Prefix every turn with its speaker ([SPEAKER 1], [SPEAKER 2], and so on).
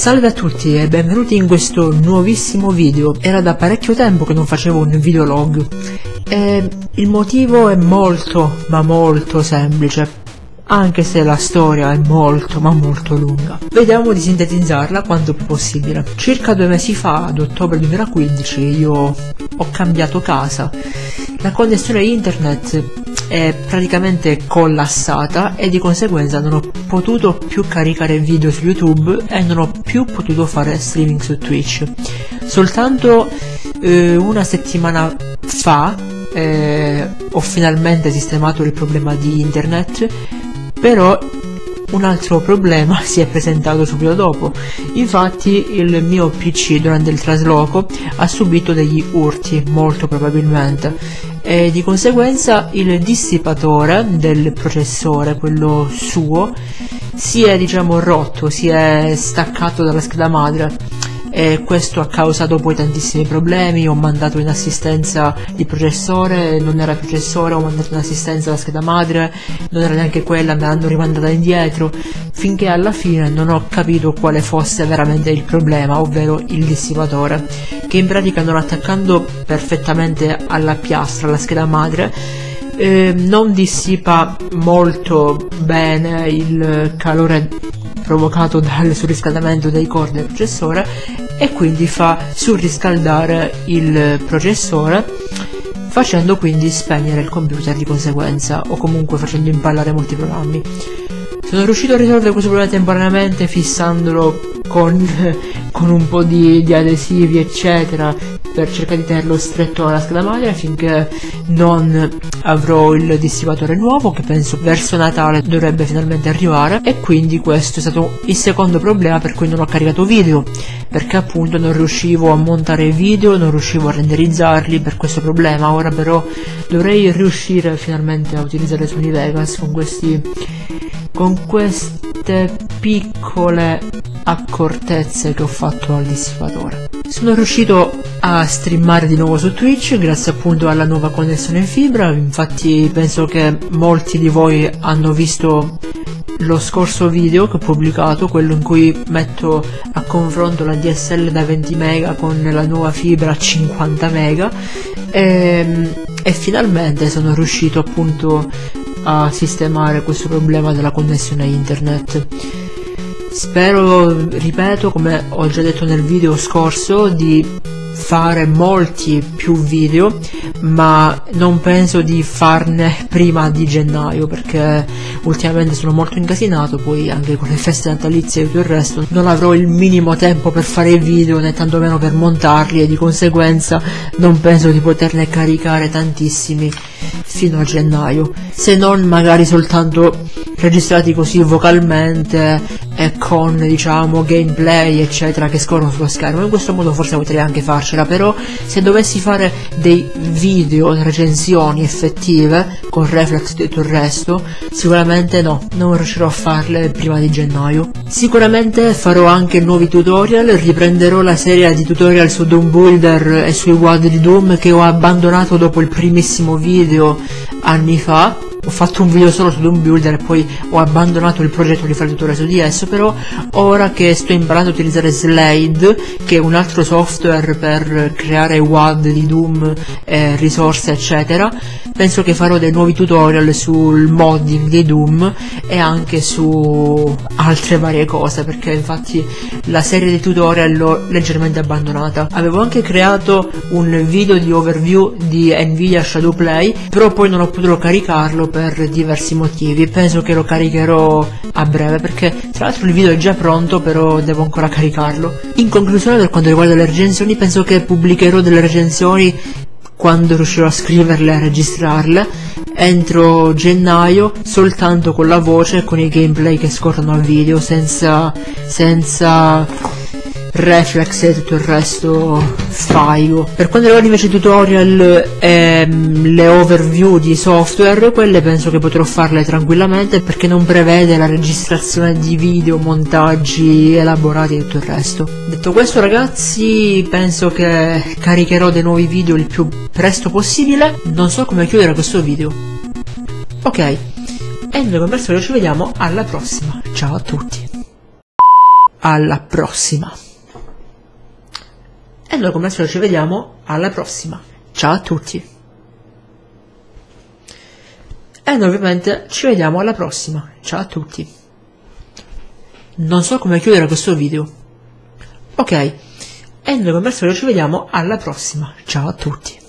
[SPEAKER 1] Salve a tutti e benvenuti in questo nuovissimo video. Era da parecchio tempo che non facevo un videolog. E il motivo è molto, ma molto semplice. Anche se la storia è molto, ma molto lunga. Vediamo di sintetizzarla quanto più possibile. Circa due mesi fa, ad ottobre 2015, io ho cambiato casa. La connessione internet è praticamente collassata e di conseguenza non ho potuto più caricare video su YouTube e non ho più potuto fare streaming su Twitch. Soltanto eh, una settimana fa eh, ho finalmente sistemato il problema di internet, però un altro problema si è presentato subito dopo. Infatti il mio PC durante il trasloco ha subito degli urti, molto probabilmente, e di conseguenza il dissipatore del processore, quello suo, si è diciamo rotto, si è staccato dalla scheda madre. E questo ha causato poi tantissimi problemi, ho mandato in assistenza il processore, non era il processore, ho mandato in assistenza la scheda madre, non era neanche quella, me l'hanno rimandata indietro, finché alla fine non ho capito quale fosse veramente il problema, ovvero il dissipatore, che in pratica non attaccando perfettamente alla piastra, alla scheda madre, eh, non dissipa molto bene il calore provocato dal surriscaldamento dei core del processore e quindi fa surriscaldare il processore facendo quindi spegnere il computer di conseguenza o comunque facendo impallare molti programmi. Sono riuscito a risolvere questo problema temporaneamente fissandolo con, con un po' di, di adesivi eccetera per cercare di tenerlo stretto alla scheda madre finché non avrò il dissipatore nuovo che penso verso Natale dovrebbe finalmente arrivare. E quindi questo è stato il secondo problema per cui non ho caricato video perché appunto non riuscivo a montare video, non riuscivo a renderizzarli per questo problema. Ora però dovrei riuscire finalmente a utilizzare Sony Vegas con questi con queste piccole accortezze che ho fatto al dissipatore sono riuscito a streamare di nuovo su Twitch grazie appunto alla nuova connessione in fibra, infatti penso che molti di voi hanno visto lo scorso video che ho pubblicato, quello in cui metto a confronto la DSL da 20 mega con la nuova fibra a 50 mega. E, ehm, e finalmente sono riuscito appunto a sistemare questo problema della connessione internet. Spero, ripeto, come ho già detto nel video scorso, di fare molti più video ma non penso di farne prima di gennaio perché ultimamente sono molto incasinato poi anche con le feste natalizie e tutto il resto non avrò il minimo tempo per fare video né tantomeno per montarli e di conseguenza non penso di poterne caricare tantissimi fino a gennaio. Se non magari soltanto registrati così vocalmente e con diciamo gameplay eccetera che scorrono sullo schermo. In questo modo forse potrei anche farcela però se dovessi fare dei video recensioni effettive con reflex e tutto il resto sicuramente no non riuscirò a farle prima di gennaio. Sicuramente farò anche nuovi tutorial riprenderò la serie di tutorial su Doom Builder e sui WAD di Doom che ho abbandonato dopo il primissimo video anni fa ho fatto un video solo su Doom Builder e poi ho abbandonato il progetto di fare tutorial su di esso però ora che sto imparando a utilizzare Slade che è un altro software per creare WAD di Doom eh, risorse eccetera penso che farò dei nuovi tutorial sul modding di Doom e anche su altre varie cose perché infatti la serie di tutorial l'ho leggermente abbandonata. Avevo anche creato un video di overview di Nvidia Shadowplay però poi non ho potuto caricarlo per diversi motivi. Penso che lo caricherò a breve perché tra l'altro il video è già pronto però devo ancora caricarlo. In conclusione per quanto riguarda le recensioni penso che pubblicherò delle recensioni quando riuscirò a scriverle e a registrarle. Entro gennaio soltanto con la voce e con i gameplay che scorrono al video senza senza reflex e tutto il resto faigo per quanto riguarda invece i tutorial e ehm, le overview di software quelle penso che potrò farle tranquillamente perché non prevede la registrazione di video montaggi elaborati e tutto il resto. Detto questo ragazzi penso che caricherò dei nuovi video il più presto possibile. Non so come chiudere questo video. Ok e noi al solito ci vediamo alla prossima. Ciao a tutti. Alla prossima. E noi come al ci vediamo alla prossima. Ciao a tutti. E noi ovviamente ci vediamo alla prossima. Ciao a tutti. Non so come chiudere questo video. Ok. E noi come al ci vediamo alla prossima. Ciao a tutti.